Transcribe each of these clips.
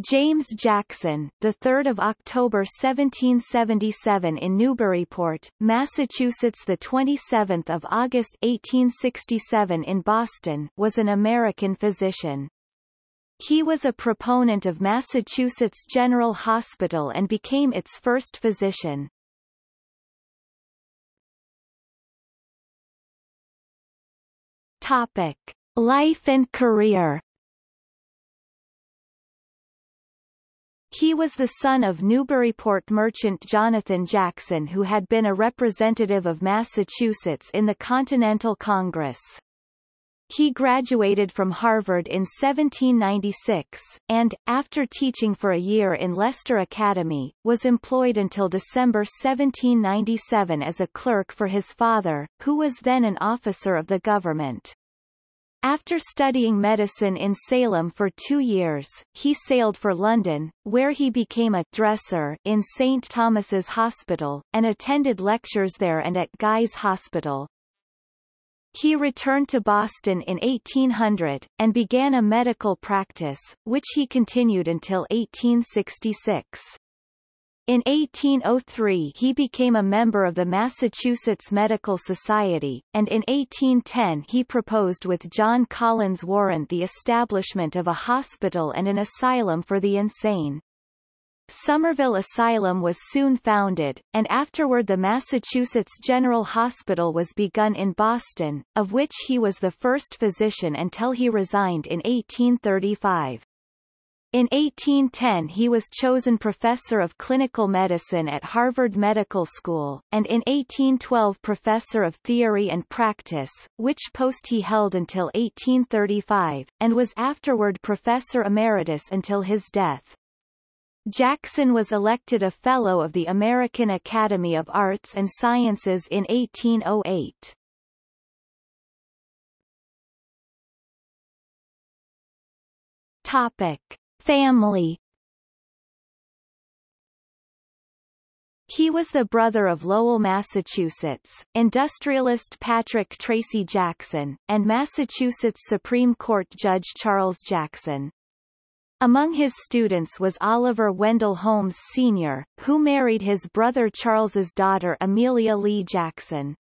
James Jackson, the 3rd of October 1777 in Newburyport, Massachusetts, the 27th of August 1867 in Boston, was an American physician. He was a proponent of Massachusetts General Hospital and became its first physician. Topic: Life and career. He was the son of Newburyport merchant Jonathan Jackson who had been a representative of Massachusetts in the Continental Congress. He graduated from Harvard in 1796, and, after teaching for a year in Leicester Academy, was employed until December 1797 as a clerk for his father, who was then an officer of the government. After studying medicine in Salem for two years, he sailed for London, where he became a dresser in St. Thomas's Hospital, and attended lectures there and at Guy's Hospital. He returned to Boston in 1800, and began a medical practice, which he continued until 1866. In 1803 he became a member of the Massachusetts Medical Society, and in 1810 he proposed with John Collins Warren the establishment of a hospital and an asylum for the insane. Somerville Asylum was soon founded, and afterward the Massachusetts General Hospital was begun in Boston, of which he was the first physician until he resigned in 1835. In 1810 he was chosen professor of clinical medicine at Harvard Medical School, and in 1812 professor of theory and practice, which post he held until 1835, and was afterward professor emeritus until his death. Jackson was elected a Fellow of the American Academy of Arts and Sciences in 1808. Topic. Family He was the brother of Lowell, Massachusetts, industrialist Patrick Tracy Jackson, and Massachusetts Supreme Court Judge Charles Jackson. Among his students was Oliver Wendell Holmes Sr., who married his brother Charles's daughter Amelia Lee Jackson.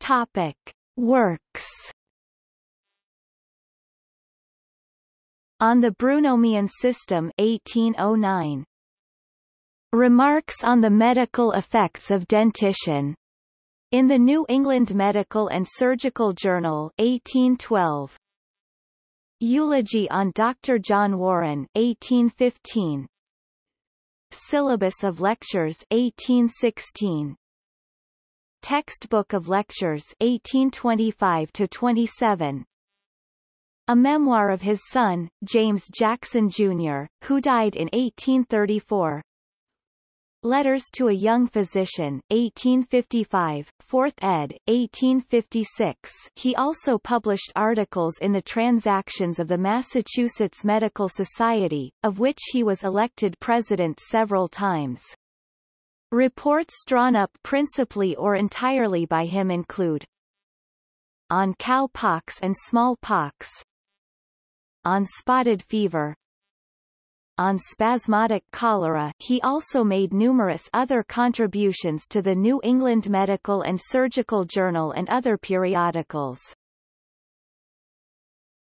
Topic. Works On the Brunonian System 1809 Remarks on the Medical Effects of Dentition. In the New England Medical and Surgical Journal 1812 Eulogy on Dr. John Warren 1815 Syllabus of Lectures 1816 Textbook of Lectures 1825 to 27 a memoir of his son, James Jackson Jr., who died in 1834. Letters to a Young Physician, 1855, 4th ed., 1856 he also published articles in the Transactions of the Massachusetts Medical Society, of which he was elected president several times. Reports drawn up principally or entirely by him include On cowpox and smallpox On spotted fever on spasmodic cholera he also made numerous other contributions to the New England Medical and Surgical Journal and other periodicals.